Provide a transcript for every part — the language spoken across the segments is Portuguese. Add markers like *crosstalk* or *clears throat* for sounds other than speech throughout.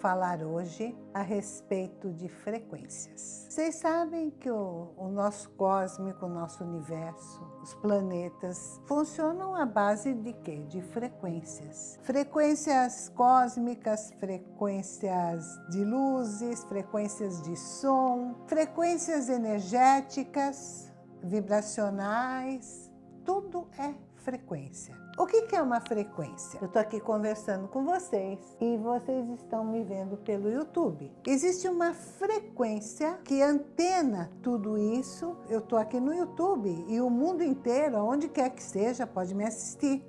falar hoje a respeito de frequências. Vocês sabem que o, o, nosso cósmico, o nosso universo, os planetas, funcionam à base de quê? De frequências. Frequências cósmicas, frequências de luzes, frequências de som, frequências energéticas, vibracionais, tudo é frequência. O que é uma frequência? Eu estou aqui conversando com vocês e vocês estão me vendo pelo YouTube. Existe uma frequência que antena tudo isso. Eu estou aqui no YouTube e o mundo inteiro, onde quer que seja, pode me assistir.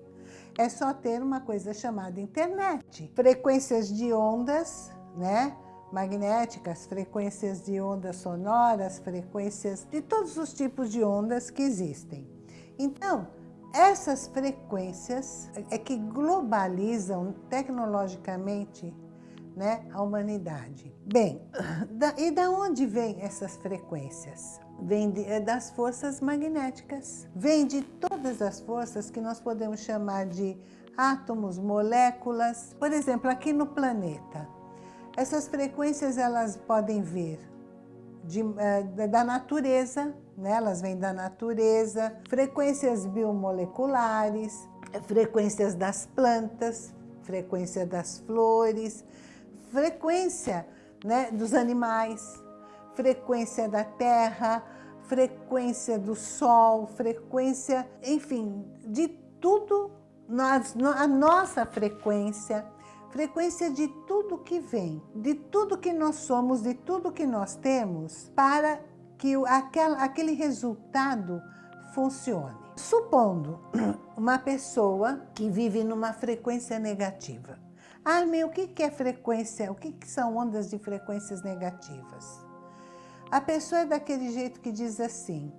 É só ter uma coisa chamada internet. Frequências de ondas, né? magnéticas, frequências de ondas sonoras, frequências de todos os tipos de ondas que existem. Então, essas frequências é que globalizam tecnologicamente né, a humanidade. Bem, da, e da onde vêm essas frequências? Vem de, é das forças magnéticas. Vem de todas as forças que nós podemos chamar de átomos, moléculas. Por exemplo, aqui no planeta, essas frequências elas podem vir de, uh, da natureza, né? elas vêm da natureza, frequências biomoleculares, frequências das plantas, frequência das flores, frequência né, dos animais, frequência da terra, frequência do sol, frequência, enfim, de tudo, nós, a nossa frequência, frequência de tudo que vem, de tudo que nós somos, de tudo que nós temos, para que aquela, aquele resultado funcione. Supondo *clears throat* uma pessoa que vive numa frequência negativa. Ah, meu, o que é frequência? O que são ondas de frequências negativas? A pessoa é daquele jeito que diz assim,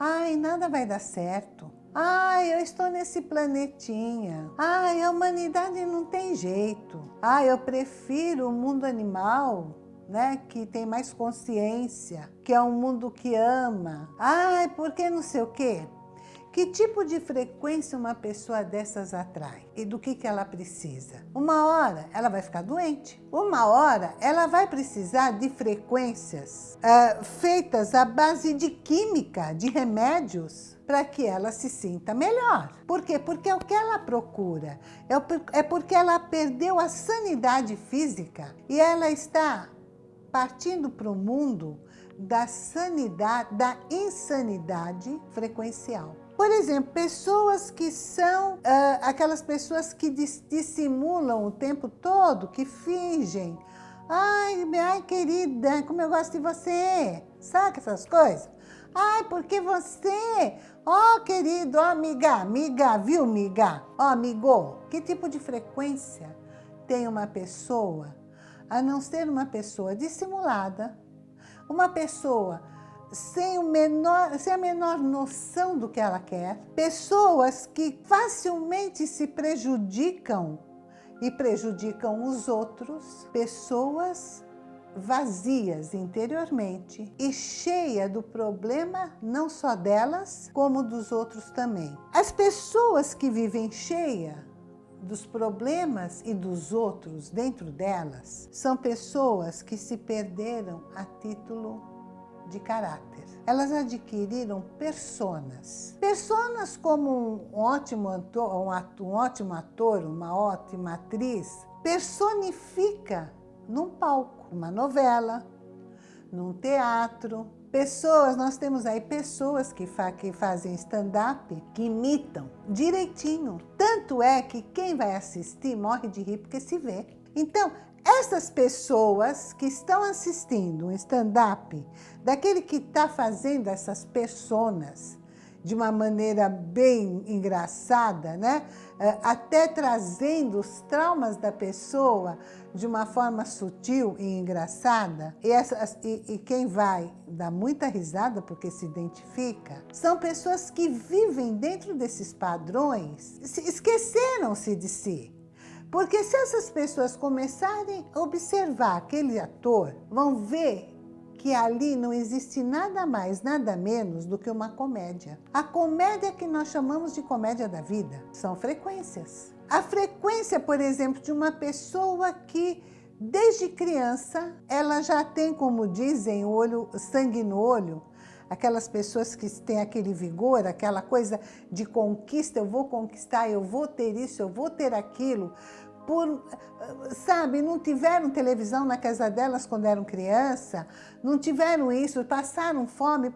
ai, nada vai dar certo. Ai, eu estou nesse planetinha. Ai, a humanidade não tem jeito. Ai, eu prefiro o mundo animal né, que tem mais consciência, que é um mundo que ama. Ai, porque não sei o quê. Que tipo de frequência uma pessoa dessas atrai? E do que, que ela precisa? Uma hora ela vai ficar doente. Uma hora ela vai precisar de frequências uh, feitas à base de química, de remédios, para que ela se sinta melhor. Por quê? Porque é o que ela procura. É, é porque ela perdeu a sanidade física e ela está partindo para o mundo da sanidade, da insanidade frequencial. Por exemplo, pessoas que são uh, aquelas pessoas que dissimulam o tempo todo, que fingem. Ai, ai, querida, como eu gosto de você. Sabe essas coisas? Ai, porque você... Ó, oh, querido, ó, oh, amiga, amiga, viu, amiga? Ó, oh, amigo, que tipo de frequência tem uma pessoa a não ser uma pessoa dissimulada, uma pessoa sem, o menor, sem a menor noção do que ela quer, pessoas que facilmente se prejudicam e prejudicam os outros, pessoas vazias interiormente e cheia do problema não só delas, como dos outros também. As pessoas que vivem cheia dos problemas e dos outros dentro delas são pessoas que se perderam a título de caráter. Elas adquiriram personas. Personas como um ótimo ator, um, um ótimo ator, uma ótima atriz, personifica num palco, uma novela, num teatro, Pessoas, nós temos aí pessoas que, fa que fazem stand-up, que imitam direitinho. Tanto é que quem vai assistir morre de rir porque se vê. Então, essas pessoas que estão assistindo um stand-up, daquele que está fazendo essas personas, de uma maneira bem engraçada, né? É, até trazendo os traumas da pessoa de uma forma sutil e engraçada. E, e, e quem vai dar muita risada porque se identifica, são pessoas que vivem dentro desses padrões, esqueceram-se de si. Porque se essas pessoas começarem a observar aquele ator, vão ver que ali não existe nada mais, nada menos do que uma comédia. A comédia que nós chamamos de comédia da vida são frequências. A frequência, por exemplo, de uma pessoa que Desde criança, ela já tem, como dizem, olho, sangue no olho, aquelas pessoas que têm aquele vigor, aquela coisa de conquista, eu vou conquistar, eu vou ter isso, eu vou ter aquilo, por, sabe, não tiveram televisão na casa delas quando eram criança, não tiveram isso, passaram fome,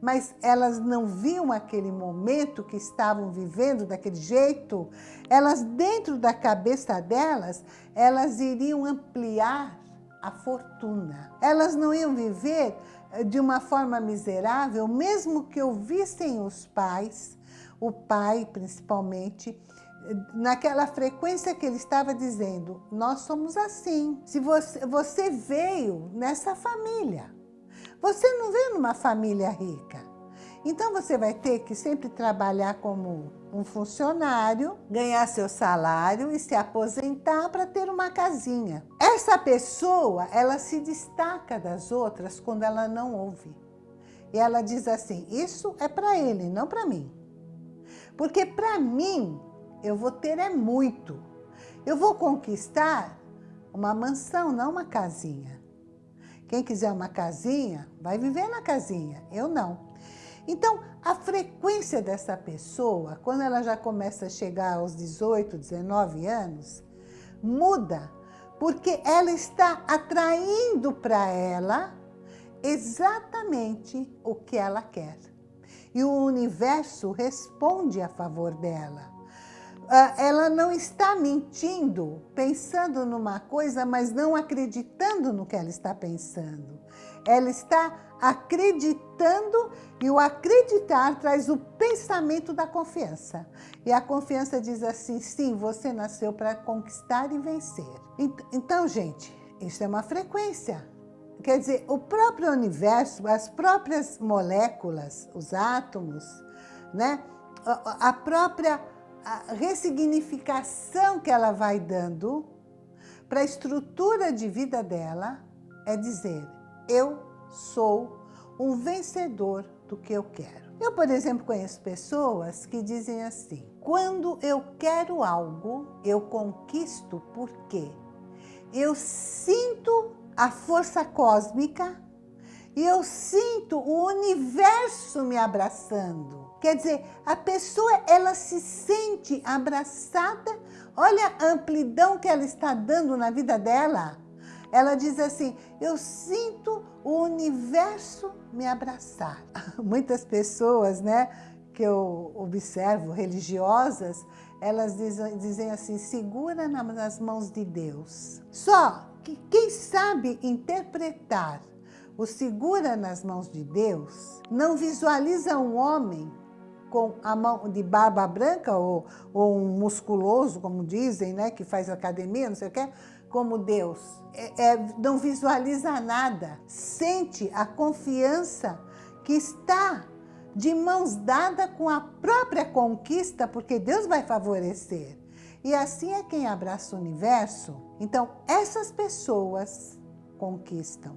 mas elas não viam aquele momento que estavam vivendo daquele jeito, elas dentro da cabeça delas, elas iriam ampliar a fortuna. Elas não iam viver eh, de uma forma miserável, mesmo que ouvissem os pais, o pai principalmente, naquela frequência que ele estava dizendo, nós somos assim. Se você, você veio nessa família, você não veio numa família rica. Então você vai ter que sempre trabalhar como um funcionário, ganhar seu salário e se aposentar para ter uma casinha. Essa pessoa, ela se destaca das outras quando ela não ouve. E ela diz assim, isso é para ele, não para mim. Porque para mim, eu vou ter é muito. Eu vou conquistar uma mansão, não uma casinha. Quem quiser uma casinha, vai viver na casinha. Eu não. Então, a frequência dessa pessoa, quando ela já começa a chegar aos 18, 19 anos, muda, porque ela está atraindo para ela exatamente o que ela quer. E o universo responde a favor dela. Ah, ela não está mentindo, pensando numa coisa, mas não acreditando no que ela está pensando. Ela está acreditando e o acreditar traz o pensamento da confiança. E a confiança diz assim, sim, você nasceu para conquistar e vencer. Então, gente, isso é uma frequência. Quer dizer, o próprio universo, as próprias moléculas, os átomos, né? a própria a ressignificação que ela vai dando para a estrutura de vida dela é dizer, eu sou um vencedor do que eu quero. Eu, por exemplo, conheço pessoas que dizem assim, quando eu quero algo, eu conquisto porque eu sinto a força cósmica e eu sinto o universo me abraçando. Quer dizer, a pessoa ela se sente abraçada, olha a amplidão que ela está dando na vida dela. Ela diz assim, eu sinto o universo me abraçar. *laughs* Muitas pessoas, né, que eu observo, religiosas, elas dizem, dizem assim, segura nas mãos de Deus. Só que quem sabe interpretar o segura nas mãos de Deus, não visualiza um homem com a mão de barba branca ou, ou um musculoso, como dizem, né, que faz academia, não sei o que, como Deus. É, é, não visualiza nada, sente a confiança que está de mãos dadas com a própria conquista, porque Deus vai favorecer. E assim é quem abraça o universo. Então, essas pessoas conquistam.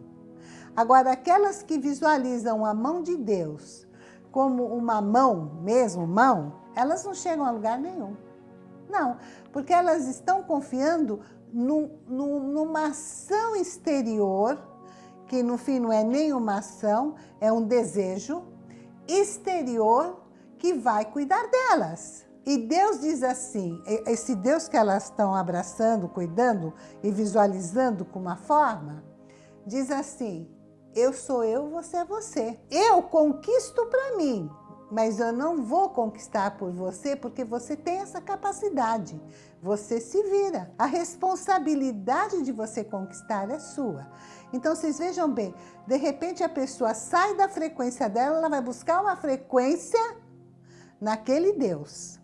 Agora, aquelas que visualizam a mão de Deus como uma mão, mesmo mão, elas não chegam a lugar nenhum. Não, porque elas estão confiando no, numa ação exterior, que no fim não é nenhuma ação, é um desejo exterior que vai cuidar delas. E Deus diz assim, esse Deus que elas estão abraçando, cuidando e visualizando com uma forma, diz assim, eu sou eu, você é você. Eu conquisto para mim, mas eu não vou conquistar por você porque você tem essa capacidade. Você se vira. A responsabilidade de você conquistar é sua. Então, vocês vejam bem, de repente a pessoa sai da frequência dela, ela vai buscar uma frequência naquele Deus.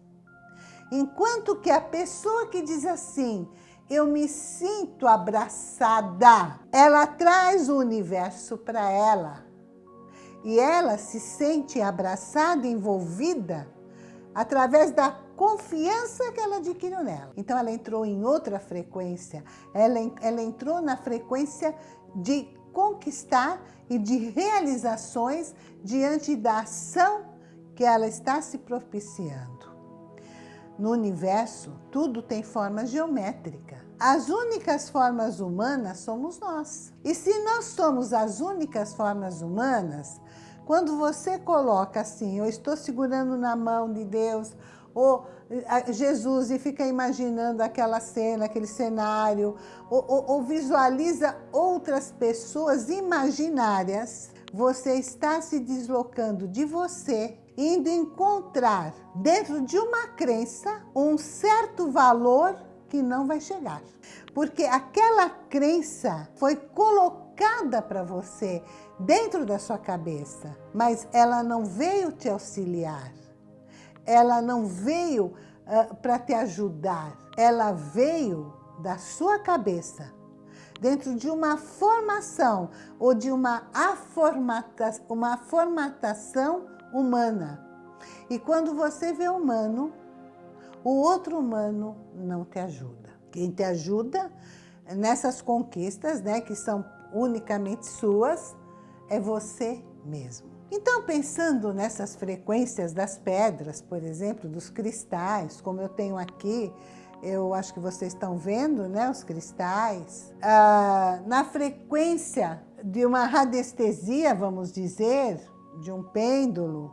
Enquanto que a pessoa que diz assim, eu me sinto abraçada. Ela traz o universo para ela. E ela se sente abraçada, envolvida, através da confiança que ela adquiriu nela. Então ela entrou em outra frequência, ela, ela entrou na frequência de conquistar e de realizações diante da ação que ela está se propiciando. No universo, tudo tem forma geométrica. As únicas formas humanas somos nós. E se nós somos as únicas formas humanas, quando você coloca assim, eu estou segurando na mão de Deus, ou Jesus e fica imaginando aquela cena, aquele cenário, ou, ou, ou visualiza outras pessoas imaginárias, você está se deslocando de você indo encontrar dentro de uma crença um certo valor que não vai chegar. Porque aquela crença foi colocada para você dentro da sua cabeça, mas ela não veio te auxiliar. Ela não veio uh, para te ajudar. Ela veio da sua cabeça dentro de uma formação ou de uma, aformata, uma formatação humana. E quando você vê humano, o outro humano não te ajuda. Quem te ajuda nessas conquistas, né, que são unicamente suas, é você mesmo. Então, pensando nessas frequências das pedras, por exemplo, dos cristais, como eu tenho aqui, eu acho que vocês estão vendo, né, os cristais, ah, na frequência de uma radiestesia, vamos dizer, de um pêndulo,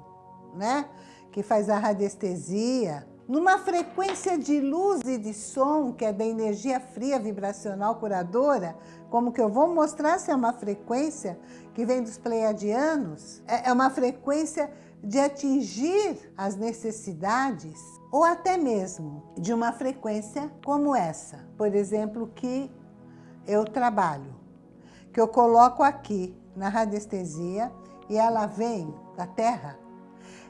né? Que faz a radiestesia. Numa frequência de luz e de som, que é da energia fria vibracional curadora, como que eu vou mostrar se é uma frequência que vem dos pleiadianos, é, é uma frequência de atingir as necessidades ou até mesmo de uma frequência como essa, por exemplo, que eu trabalho, que eu coloco aqui na radiestesia e ela vem da terra,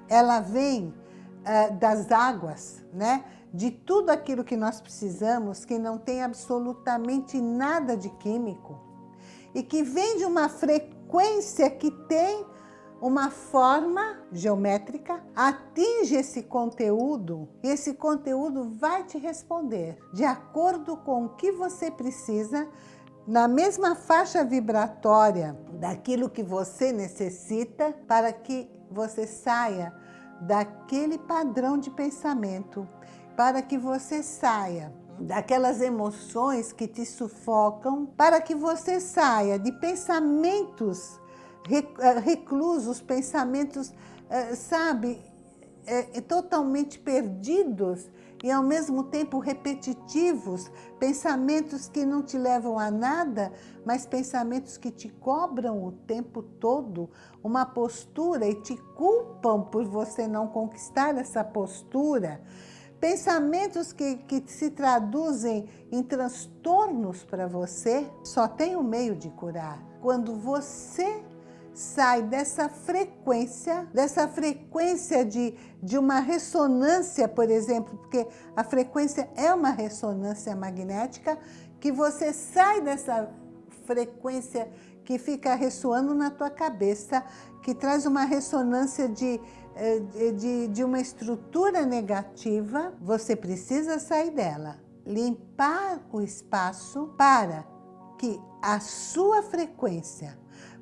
ela vem uh, das águas, né? de tudo aquilo que nós precisamos, que não tem absolutamente nada de químico, e que vem de uma frequência que tem uma forma geométrica, atinge esse conteúdo e esse conteúdo vai te responder de acordo com o que você precisa na mesma faixa vibratória daquilo que você necessita para que você saia daquele padrão de pensamento, para que você saia daquelas emoções que te sufocam, para que você saia de pensamentos reclusos, pensamentos, eh, sabe, eh, totalmente perdidos e ao mesmo tempo repetitivos, pensamentos que não te levam a nada, mas pensamentos que te cobram o tempo todo uma postura e te culpam por você não conquistar essa postura. Pensamentos que, que se traduzem em transtornos para você, só tem um meio de curar. Quando você sai dessa frequência, dessa frequência de, de uma ressonância, por exemplo, porque a frequência é uma ressonância magnética, que você sai dessa frequência que fica ressoando na tua cabeça, que traz uma ressonância de, eh, de, de uma estrutura negativa, você precisa sair dela, limpar o espaço para que a sua frequência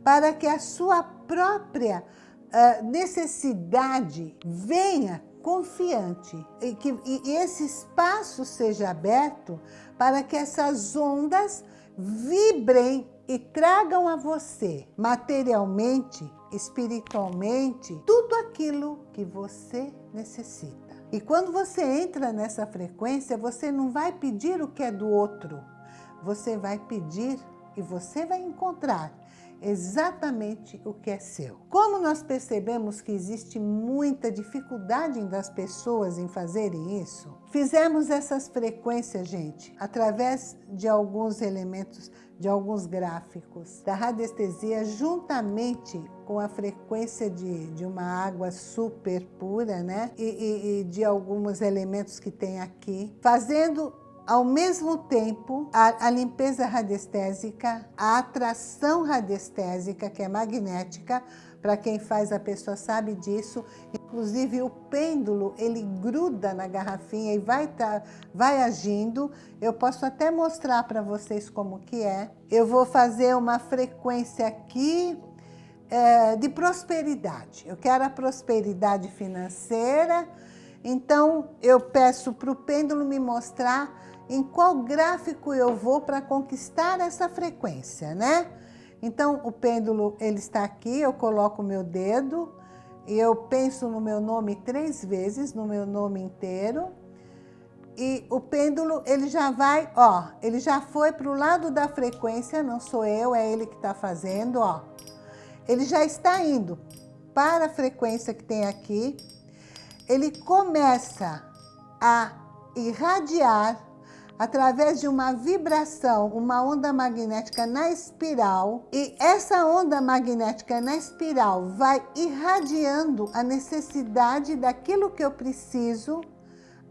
para que a sua própria uh, necessidade venha confiante e que e esse espaço seja aberto para que essas ondas vibrem e tragam a você materialmente, espiritualmente, tudo aquilo que você necessita. E quando você entra nessa frequência, você não vai pedir o que é do outro, você vai pedir e você vai encontrar exatamente o que é seu. Como nós percebemos que existe muita dificuldade das pessoas em fazerem isso, fizemos essas frequências, gente, através de alguns elementos, de alguns gráficos da radiestesia, juntamente com a frequência de, de uma água super pura, né? E, e, e de alguns elementos que tem aqui, fazendo ao mesmo tempo, a, a, limpeza radiestésica, a atração radiestésica, que é magnética, para quem faz a pessoa sabe disso, inclusive o pêndulo, ele gruda na garrafinha e vai, tá, vai agindo. Eu posso até mostrar para vocês como que é. Eu vou fazer uma frequência aqui é, de prosperidade. Eu quero a prosperidade financeira, Então, eu peço para o pêndulo me mostrar em qual gráfico eu vou para conquistar essa frequência, né? Então, o pêndulo, ele está aqui, eu coloco o meu dedo, e eu penso no meu nome três vezes, no meu nome inteiro, e o pêndulo, ele já vai, ó, ele já foi para o lado da frequência, não sou eu, é ele que está fazendo, ó. Ele já está indo para a frequência que tem aqui, ele começa a irradiar através de uma vibração, uma onda magnética na espiral, e essa onda magnética na espiral vai irradiando a necessidade daquilo que eu preciso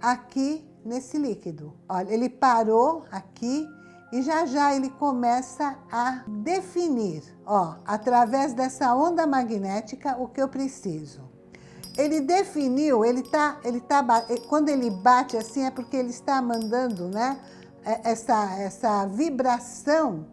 aqui nesse líquido. Olha, ele parou aqui e já já ele começa a definir, ó, através dessa onda magnética, o que eu preciso. Ele definiu, ele tá, ele tá, quando ele bate assim é porque ele está mandando, né, é, essa, essa vibração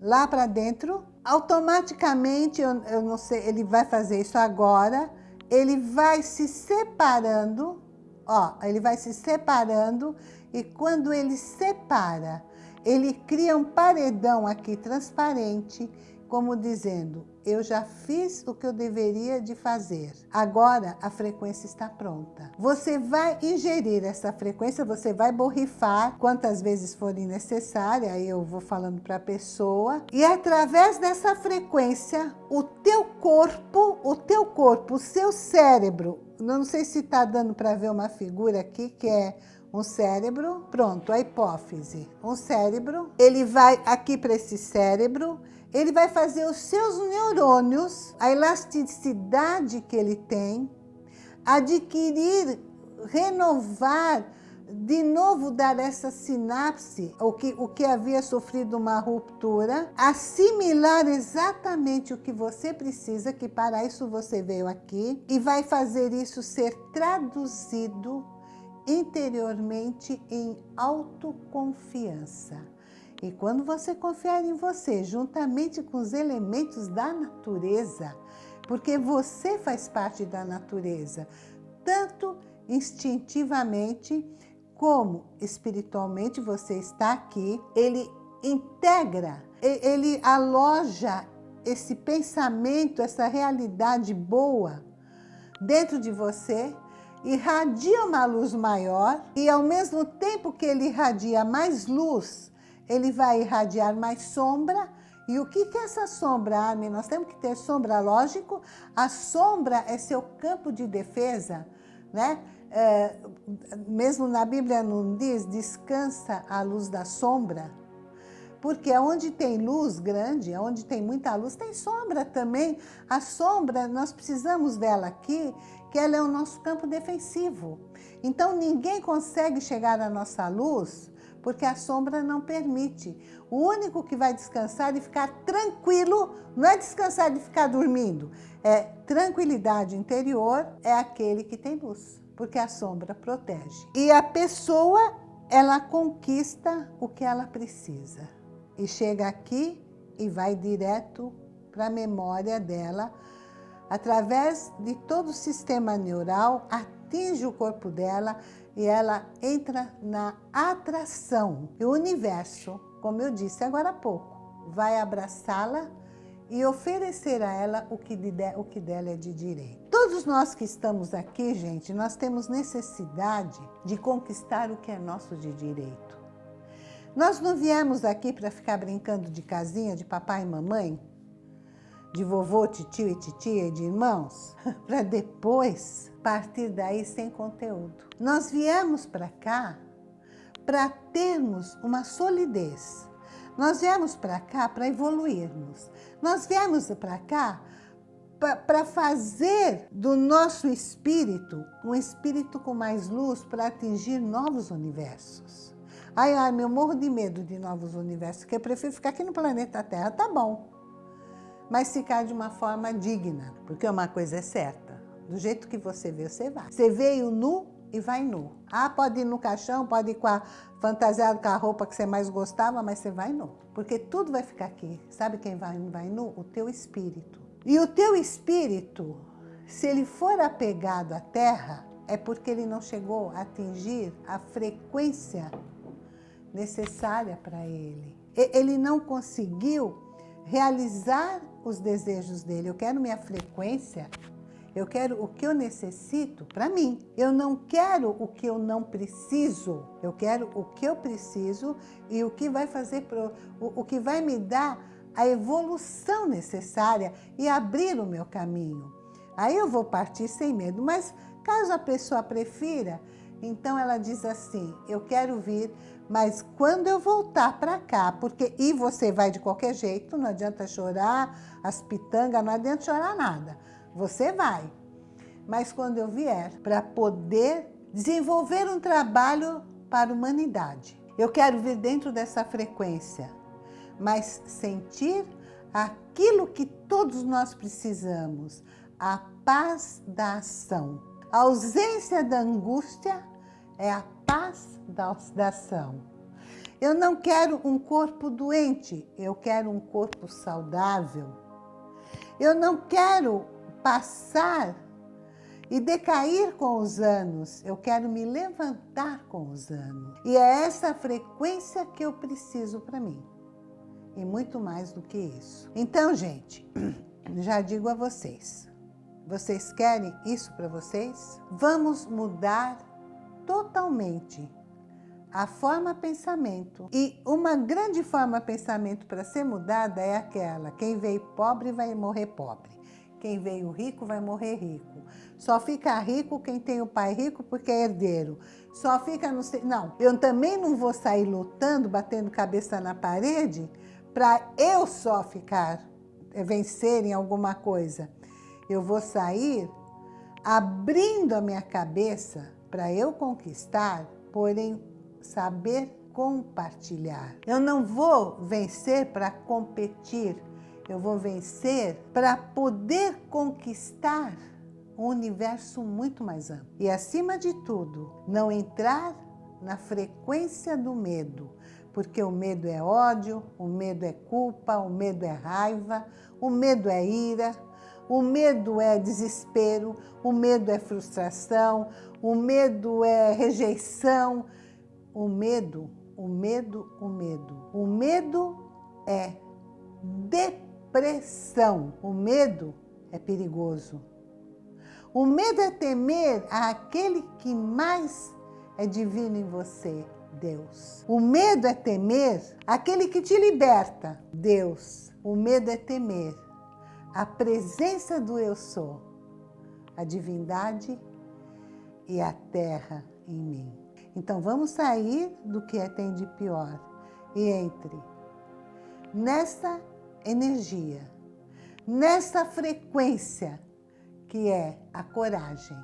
lá para dentro. Automaticamente, eu, eu não sei, ele vai fazer isso agora, ele vai se separando, ó, ele vai se separando. E quando ele separa, ele cria um paredão aqui transparente, como dizendo, eu já fiz o que eu deveria de fazer. Agora a frequência está pronta. Você vai ingerir essa frequência, você vai borrifar quantas vezes forem necessárias, aí eu vou falando para a pessoa. E através dessa frequência, o teu corpo, o teu corpo, o seu cérebro, não sei se está dando para ver uma figura aqui, que é um cérebro, pronto, a hipófise. Um cérebro, ele vai aqui para esse cérebro, ele vai fazer os seus neurônios, a elasticidade que ele tem, adquirir, renovar, de novo dar essa sinapse, o que, o que havia sofrido uma ruptura, assimilar exatamente o que você precisa, que para isso você veio aqui, e vai fazer isso ser traduzido interiormente em autoconfiança. E quando você confiar em você, juntamente com os elementos da natureza, porque você faz parte da natureza, tanto instintivamente como espiritualmente você está aqui, ele integra, ele aloja esse pensamento, essa realidade boa dentro de você, irradia uma luz maior e ao mesmo tempo que ele irradia mais luz, ele vai irradiar mais sombra. E o que, que é essa sombra, Armin? Nós temos que ter sombra, lógico. A sombra é seu campo de defesa, né? É, mesmo na Bíblia não diz, descansa a luz da sombra. Porque onde tem luz grande, onde tem muita luz, tem sombra também. A sombra, nós precisamos dela aqui, que ela é o nosso campo defensivo. Então, ninguém consegue chegar à nossa luz porque a sombra não permite. O único que vai descansar e ficar tranquilo, não é descansar de ficar dormindo, é tranquilidade interior, é aquele que tem luz, porque a sombra protege. E a pessoa, ela conquista o que ela precisa. E chega aqui e vai direto para a memória dela, através de todo o sistema neural, atinge o corpo dela, e ela entra na atração. E o universo, como eu disse agora há pouco, vai abraçá-la e oferecer a ela o que, de, o que dela é de direito. Todos nós que estamos aqui, gente, nós temos necessidade de conquistar o que é nosso de direito. Nós não viemos aqui para ficar brincando de casinha de papai e mamãe, de vovô, tio e titia e de irmãos, *laughs* para depois partir daí sem conteúdo. Nós viemos para cá para termos uma solidez. Nós viemos para cá para evoluirmos. Nós viemos para cá para fazer do nosso espírito um espírito com mais luz para atingir novos universos. Ai, ai, meu morro de medo de novos universos, que eu prefiro ficar aqui no planeta Terra, tá bom. Mas ficar de uma forma digna, porque uma coisa é certa do jeito que você veio, você vai. Você veio nu e vai nu. Ah, pode ir no caixão, pode ir com a fantasiado com a roupa que você mais gostava, mas você vai nu. Porque tudo vai ficar aqui. Sabe quem vai, vai nu? O teu espírito. E o teu espírito, se ele for apegado à terra, é porque ele não chegou a atingir a frequência necessária para ele. Ele não conseguiu realizar os desejos dele. Eu quero minha frequência, eu quero o que eu necessito para mim. Eu não quero o que eu não preciso. Eu quero o que eu preciso e o que vai fazer pro, o, o que vai me dar a evolução necessária e abrir o meu caminho. Aí eu vou partir sem medo, mas caso a pessoa prefira, então ela diz assim, eu quero vir, mas quando eu voltar para cá, porque e você vai de qualquer jeito, não adianta chorar, as pitangas, não adianta chorar nada. Você vai. Mas quando eu vier, para poder desenvolver um trabalho para a humanidade. Eu quero vir dentro dessa frequência, mas sentir aquilo que todos nós precisamos, a paz da ação. A ausência da angústia é a paz da, ação. Eu não quero um corpo doente, eu quero um corpo saudável. Eu não quero passar e decair com os anos, eu quero me levantar com os anos. E é essa frequência que eu preciso para mim. E muito mais do que isso. Então, gente, *clears throat* já digo a vocês, vocês querem isso para vocês? Vamos mudar totalmente a forma pensamento. E uma grande forma pensamento para ser mudada é aquela, quem veio pobre vai morrer pobre. Quem veio rico vai morrer rico. Só fica rico quem tem o pai rico porque é herdeiro. Só fica no... Não, eu também não vou sair lutando, batendo cabeça na parede, para eu só ficar, eh, vencer em alguma coisa. Eu vou sair abrindo a minha cabeça para eu conquistar, porém saber compartilhar. Eu não vou vencer para competir, eu vou vencer para poder conquistar um universo muito mais amplo. E acima de tudo, não entrar na frequência do medo, porque o medo é ódio, o medo é culpa, o medo é raiva, o medo é ira, o medo é desespero, o medo é frustração, o medo é rejeição. O medo, o medo, o medo. O medo é depressão. O medo é perigoso. O medo é temer aquele que mais é divino em você, Deus. O medo é temer aquele que te liberta, Deus. O medo é temer a presença do Eu Sou, a divindade e a terra em mim. Então vamos sair do que é tem de pior e entre nessa energia, nessa frequência que é a coragem,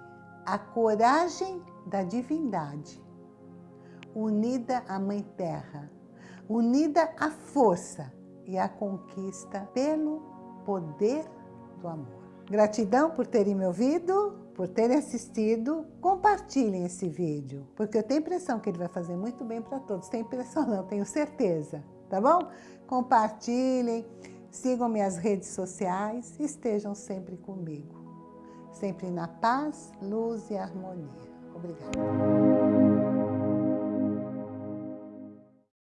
a coragem da divindade, unida à Mãe Terra, unida à força e à conquista pelo poder do amor. Gratidão por terem me ouvido, por terem assistido. Compartilhem esse vídeo, porque eu tenho impressão que ele vai fazer muito bem para todos. Tenho impressão não, tenho certeza, tá bom? Compartilhem, sigam minhas redes sociais, estejam sempre comigo. Sempre na paz, luz e harmonia. Obrigada.